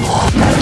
Oh,